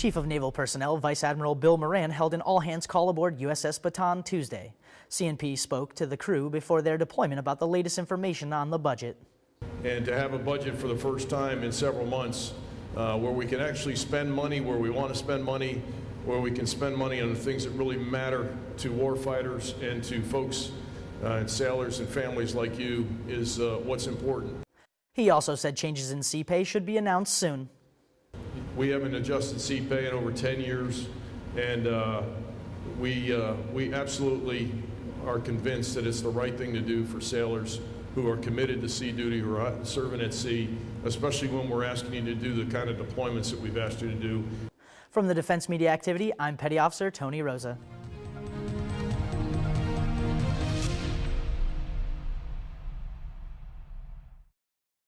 Chief of Naval Personnel Vice Admiral Bill Moran held an all-hands call aboard USS Bataan Tuesday. CNP spoke to the crew before their deployment about the latest information on the budget. And to have a budget for the first time in several months uh, where we can actually spend money where we want to spend money, where we can spend money on the things that really matter to warfighters and to folks uh, and sailors and families like you is uh, what's important. He also said changes in sea pay should be announced soon. We haven't adjusted pay in over 10 years, and uh, we, uh, we absolutely are convinced that it's the right thing to do for sailors who are committed to sea duty, who are serving at sea, especially when we're asking you to do the kind of deployments that we've asked you to do. From the Defense Media Activity, I'm Petty Officer Tony Rosa.